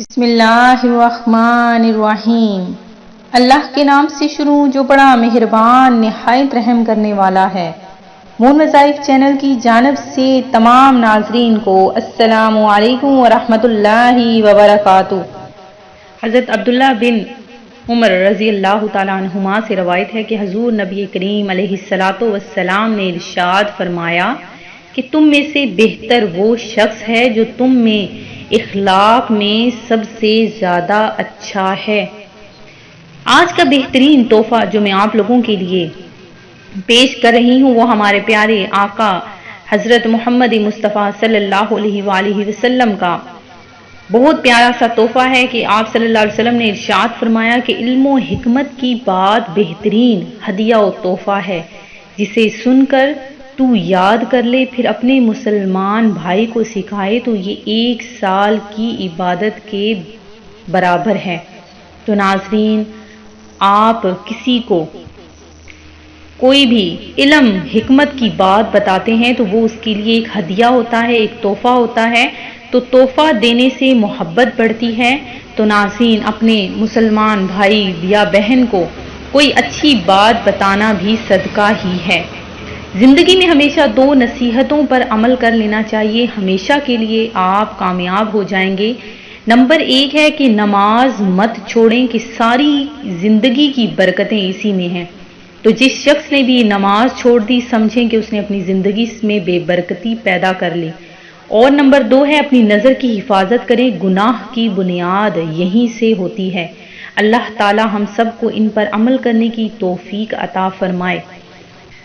بسم اللہ الرحمن الرحیم۔ اللہ کے نام سے شروع جو بڑا مہربان، نہایت رحم کرنے والا ہے۔ مون وظائف چینل کی جانب سے تمام ناظرین کو السلام علیکم ورحمۃ اللہ وبرکاتہ۔ حضرت عبداللہ بن عمر رضی اللہ تعالیٰ عنہما سے روایت ہے کہ حضور نبی کریم علیہ السلاۃ والسلام نے ارشاد فرمایا کہ تم میں سے بہتر وہ شخص ہے جو تم میں اخلاق میں سب سے زیادہ اچھا ہے۔ آج کا بہترین تحفہ جو میں آپ لوگوں کے لیے پیش کر رہی ہوں وہ ہمارے پیارے آقا حضرت محمد مصطفیٰ صلی اللہ علیہ وآلہ وسلم کا۔ بہت پیارا سا تحفہ ہے کہ آپ صلی اللہ علیہ وسلم نے ارشاد فرمایا کہ علم و حکمت کی بات بہترین ہدیہ و تحفہ ہے، جسے سن کر تو یاد کر لے، پھر اپنے مسلمان بھائی کو سکھائے تو یہ ایک سال کی عبادت کے برابر ہے۔ تو ناظرین، آپ کسی کو کوئی بھی علم، حکمت کی بات بتاتے ہیں تو وہ اس کے لیے ایک ہدیہ ہوتا ہے، ایک تحفہ ہوتا ہے۔ تو تحفہ دینے سے محبت بڑھتی ہے۔ تو ناظرین، اپنے مسلمان بھائی یا بہن کو کوئی اچھی بات بتانا بھی صدقہ ہی ہے۔ زندگی میں ہمیشہ دو نصیحتوں پر عمل کر لینا چاہیے۔ ہمیشہ کے لیے آپ کامیاب ہو جائیں گے۔ نمبر ایک ہے کہ نماز مت چھوڑیں کہ ساری زندگی کی برکتیں اسی میں ہیں۔ تو جس شخص نے بھی نماز چھوڑ دی، سمجھیں کہ اس نے اپنی زندگی میں بے برکتی پیدا کر لی۔ اور نمبر دو ہے، اپنی نظر کی حفاظت کریں۔ گناہ کی بنیاد یہیں سے ہوتی ہے۔ اللہ تعالی ہم سب کو ان پر عمل کرنے کی توفیق عطا فرمائے۔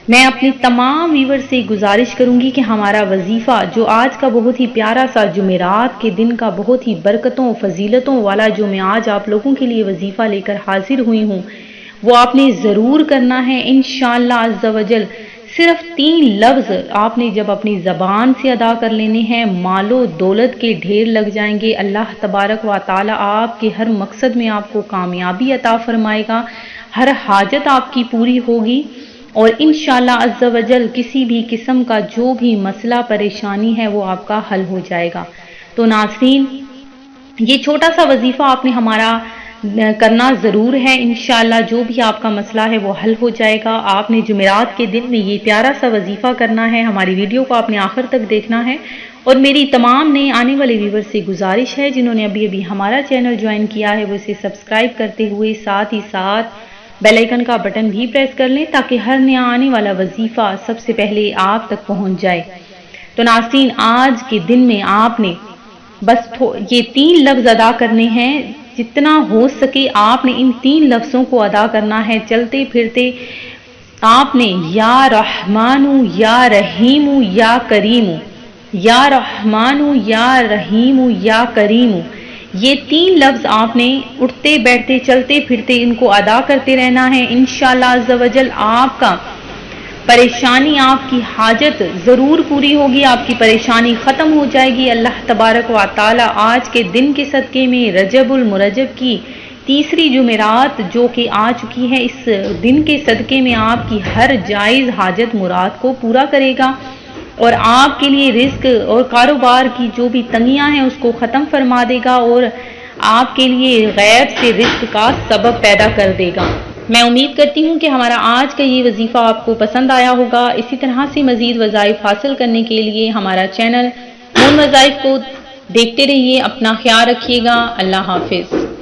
میں اپنی تمام ویور سے گزارش کروں گی کہ ہمارا وظیفہ جو آج کا بہت ہی پیارا سا جمعرات کے دن کا بہت ہی برکتوں فضیلتوں والا جو میں آج آپ لوگوں کے لیے وظیفہ لے کر حاضر ہوئی ہوں، وہ آپ نے ضرور کرنا ہے۔ انشاءاللہ عز و جل صرف تین لفظ آپ نے جب اپنی زبان سے ادا کر لینے ہیں، مال و دولت کے ڈھیر لگ جائیں گے۔ اللہ تبارک و تعالی آپ کے ہر مقصد میں آپ کو کامیابی عطا فرمائے گا۔ ہر حاجت آپ کی پوری ہوگی۔ اور انشاءاللہ عز و جل کسی بھی قسم کا جو بھی مسئلہ پریشانی ہے وہ آپ کا حل ہو جائے گا۔ تو ناظرین، یہ چھوٹا سا وظیفہ آپ نے ہمارا کرنا ضرور ہے۔ انشاءاللہ جو بھی آپ کا مسئلہ ہے وہ حل ہو جائے گا۔ آپ نے جمعرات کے دن میں یہ پیارا سا وظیفہ کرنا ہے۔ ہماری ویڈیو کو آپ نے آخر تک دیکھنا ہے۔ اور میری تمام نئے آنے والے ویور سے گزارش ہے، جنہوں نے ابھی ابھی ہمارا چینل جوائن کیا ہے، وہ اسے سبسکرائب کرتے ہوئے ساتھ ہی ساتھ بیل آئیکن کا بٹن بھی پریس کر لیں تاکہ ہر نیا آنے والا وظیفہ سب سے پہلے آپ تک پہنچ جائے تو ناظرین آج کے دن میں آپ نے بس یہ تین لفظ ادا کرنے ہیں جتنا ہو سکے آپ نے ان تین لفظوں کو ادا کرنا ہے چلتے پھرتے آپ نے یا رحمان یا رحیم یا کریم یا رحمان یا رحیم یا کریم یہ تین لفظ آپ نے اٹھتے، بیٹھتے، چلتے، پھرتے ان کو ادا کرتے رہنا ہے۔ انشاءاللہ عز و جل آپ کا پریشانی آپ کی حاجت ضرور پوری ہوگی، آپ کی پریشانی ختم ہو جائے گی۔ اللہ تبارک و تعالی آج کے دن کے صدقے میں رجب المرجب کی تیسری جمعرات جو کہ آ چکی ہے، اس دن کے صدقے میں آپ کی ہر جائز حاجت مراد کو پورا کرے گا۔ اور آپ کے لیے رزق اور کاروبار کی جو بھی تنگیاں ہیں اس کو ختم فرما دے گا اور آپ کے لیے غیر سے رزق کا سبب پیدا کر دے گا۔ میں امید کرتی ہوں کہ ہمارا آج کا یہ وظیفہ آپ کو پسند آیا ہوگا۔ اسی طرح سے مزید وظائف حاصل کرنے کے لیے ہمارا چینل مون وظائف کو دیکھتے رہیے، اپنا خیال رکھیے گا۔ اللہ حافظ۔